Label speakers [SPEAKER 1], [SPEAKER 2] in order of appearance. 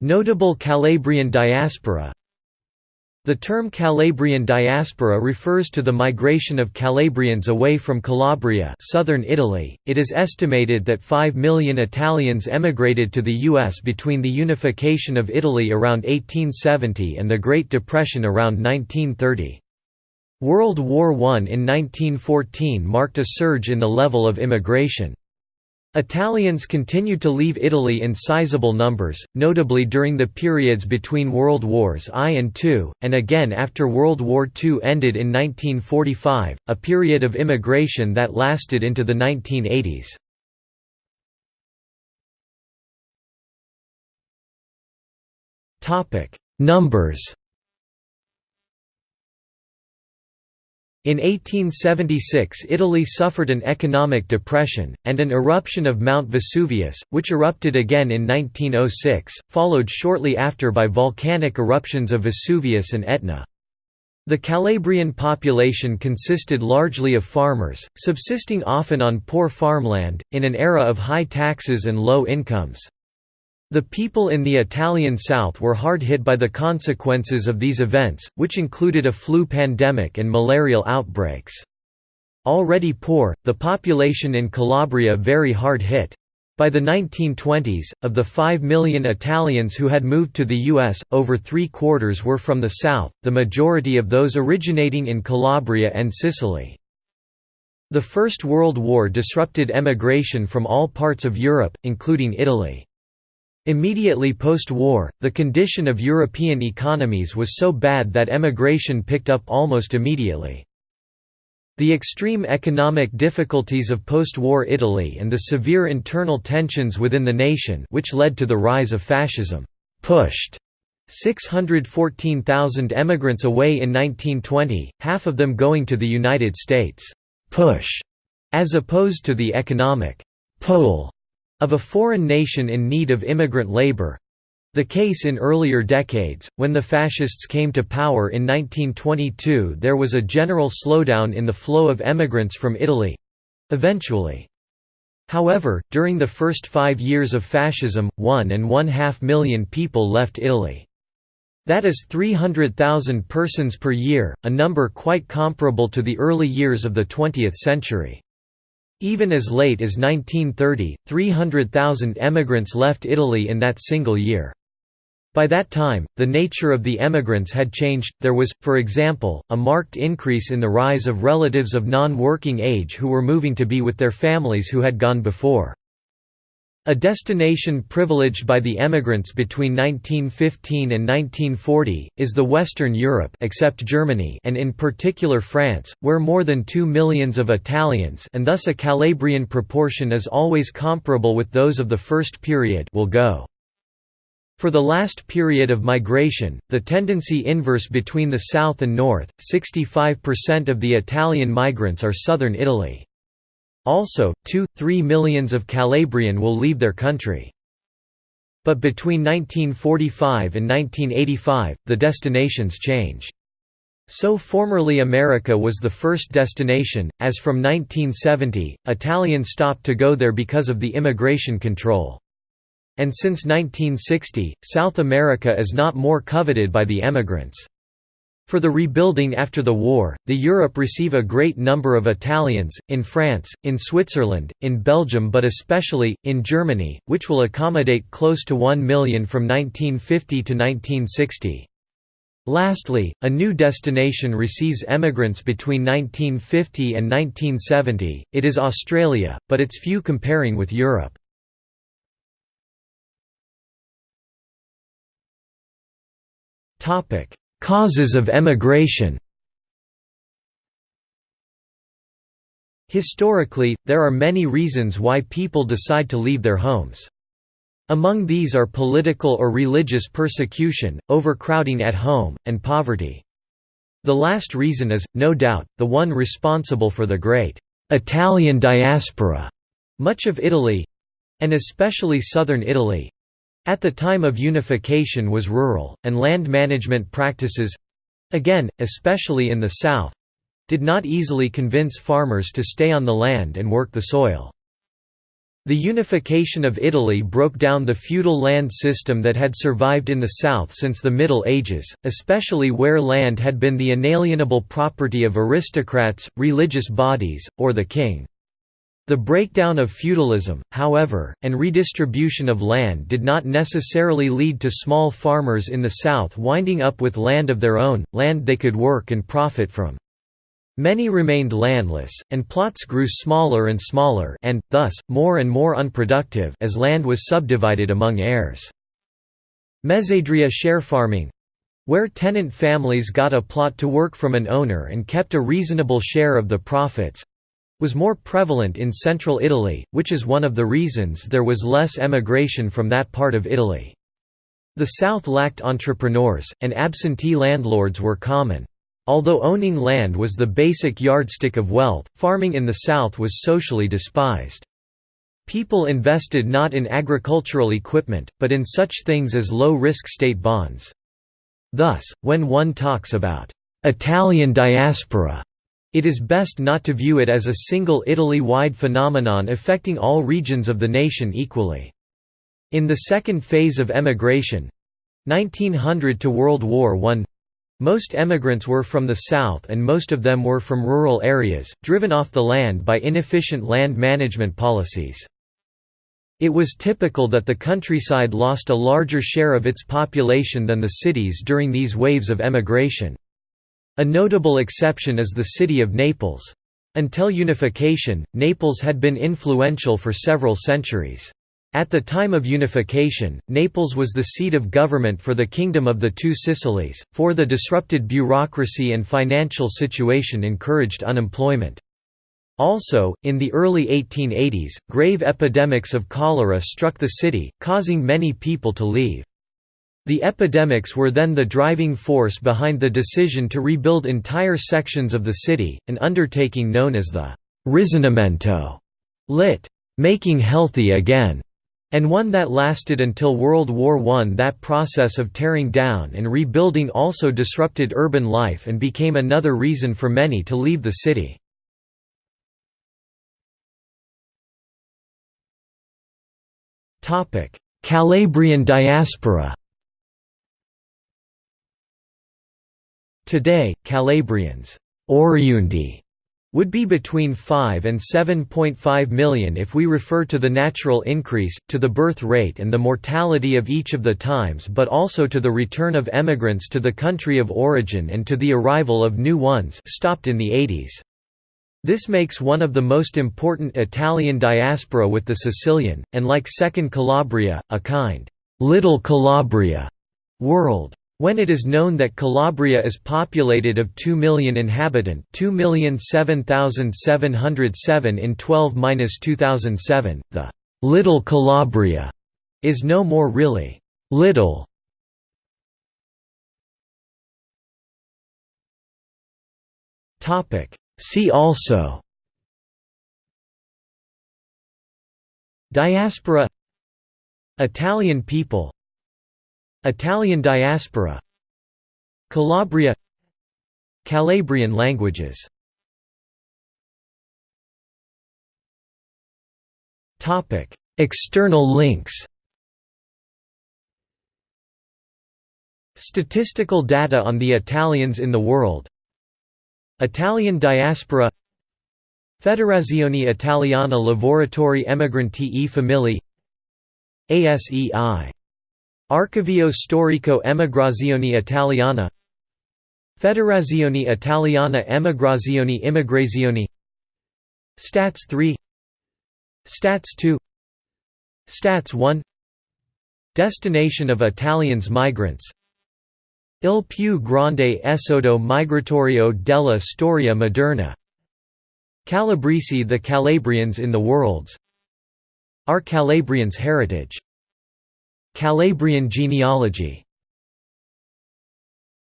[SPEAKER 1] Notable Calabrian diaspora the term Calabrian diaspora refers to the migration of Calabrians away from Calabria southern Italy. It is estimated that 5 million Italians emigrated to the U.S. between the unification of Italy around 1870 and the Great Depression around 1930. World War I in 1914 marked a surge in the level of immigration. Italians continued to leave Italy in sizable numbers, notably during the periods between World Wars I and II, and again after World War II ended in 1945, a period of immigration that lasted into the 1980s. Numbers In 1876 Italy suffered an economic depression, and an eruption of Mount Vesuvius, which erupted again in 1906, followed shortly after by volcanic eruptions of Vesuvius and Etna. The Calabrian population consisted largely of farmers, subsisting often on poor farmland, in an era of high taxes and low incomes. The people in the Italian south were hard hit by the consequences of these events, which included a flu pandemic and malarial outbreaks. Already poor, the population in Calabria very hard hit. By the 1920s, of the 5 million Italians who had moved to the U.S., over three quarters were from the south, the majority of those originating in Calabria and Sicily. The First World War disrupted emigration from all parts of Europe, including Italy. Immediately post-war, the condition of European economies was so bad that emigration picked up almost immediately. The extreme economic difficulties of post-war Italy and the severe internal tensions within the nation which led to the rise of fascism, pushed 614,000 emigrants away in 1920, half of them going to the United States push, as opposed to the economic pull of a foreign nation in need of immigrant labor the case in earlier decades, when the Fascists came to power in 1922 there was a general slowdown in the flow of emigrants from Italy—eventually. However, during the first five years of fascism, one and one-half million people left Italy. That is 300,000 persons per year, a number quite comparable to the early years of the 20th century. Even as late as 1930, 300,000 emigrants left Italy in that single year. By that time, the nature of the emigrants had changed, there was, for example, a marked increase in the rise of relatives of non-working age who were moving to be with their families who had gone before. A destination privileged by the emigrants between 1915 and 1940, is the Western Europe except Germany and in particular France, where more than two millions of Italians and thus a Calabrian proportion is always comparable with those of the first period will go. For the last period of migration, the tendency inverse between the south and north, 65% of the Italian migrants are southern Italy. Also, 2–3 millions of Calabrian will leave their country. But between 1945 and 1985, the destinations change. So formerly America was the first destination, as from 1970, Italians stopped to go there because of the immigration control. And since 1960, South America is not more coveted by the emigrants. For the rebuilding after the war, the Europe receive a great number of Italians, in France, in Switzerland, in Belgium but especially, in Germany, which will accommodate close to 1 million from 1950 to 1960. Lastly, a new destination receives emigrants between 1950 and 1970, it is Australia, but it's few comparing with Europe. Topic Causes of emigration Historically, there are many reasons why people decide to leave their homes. Among these are political or religious persecution, overcrowding at home, and poverty. The last reason is, no doubt, the one responsible for the great Italian diaspora. Much of Italy—and especially southern Italy, at the time of unification was rural, and land management practices—again, especially in the south—did not easily convince farmers to stay on the land and work the soil. The unification of Italy broke down the feudal land system that had survived in the south since the Middle Ages, especially where land had been the inalienable property of aristocrats, religious bodies, or the king. The breakdown of feudalism, however, and redistribution of land did not necessarily lead to small farmers in the south winding up with land of their own, land they could work and profit from. Many remained landless, and plots grew smaller and smaller and, thus, more and more unproductive as land was subdivided among heirs. Mezzadria share farming where tenant families got a plot to work from an owner and kept a reasonable share of the profits was more prevalent in central Italy, which is one of the reasons there was less emigration from that part of Italy. The south lacked entrepreneurs, and absentee landlords were common. Although owning land was the basic yardstick of wealth, farming in the South was socially despised. People invested not in agricultural equipment, but in such things as low-risk state bonds. Thus, when one talks about «Italian diaspora», it is best not to view it as a single Italy-wide phenomenon affecting all regions of the nation equally. In the second phase of emigration—1900 to World War I, most emigrants were from the south and most of them were from rural areas, driven off the land by inefficient land management policies. It was typical that the countryside lost a larger share of its population than the cities during these waves of emigration. A notable exception is the city of Naples. Until unification, Naples had been influential for several centuries. At the time of unification, Naples was the seat of government for the Kingdom of the Two Sicilies, for the disrupted bureaucracy and financial situation encouraged unemployment. Also, in the early 1880s, grave epidemics of cholera struck the city, causing many people to leave. The epidemics were then the driving force behind the decision to rebuild entire sections of the city, an undertaking known as the «risanamento» lit. «making healthy again» and one that lasted until World War I. That process of tearing down and rebuilding also disrupted urban life and became another reason for many to leave the city. Calabrian diaspora Today, Calabrians oriundi would be between 5 and 7.5 million if we refer to the natural increase, to the birth rate and the mortality of each of the times but also to the return of emigrants to the country of origin and to the arrival of new ones stopped in the 80s. This makes one of the most important Italian diaspora with the Sicilian, and like Second Calabria, a kind «Little Calabria» world. When it is known that Calabria is populated of 2 million inhabitant 2,007,707 in 12–2007, the «Little Calabria» is no more really «little». See also Diaspora Italian people Italian diaspora Calabria Calabrian languages. External links. Statistical data on the Italians in the world. Italian diaspora. Federazione Italiana Lavoratori Emigranti e Famiglie. ASEI Archivio Storico Emigrazione Italiana Federazione Italiana Emigrazioni Immigrazioni Stats 3 Stats 2 Stats 1 Destination of Italians migrants Il più grande esodo migratorio della storia moderna Calabresi the Calabrians in the worlds Our Calabrians heritage Calabrian genealogy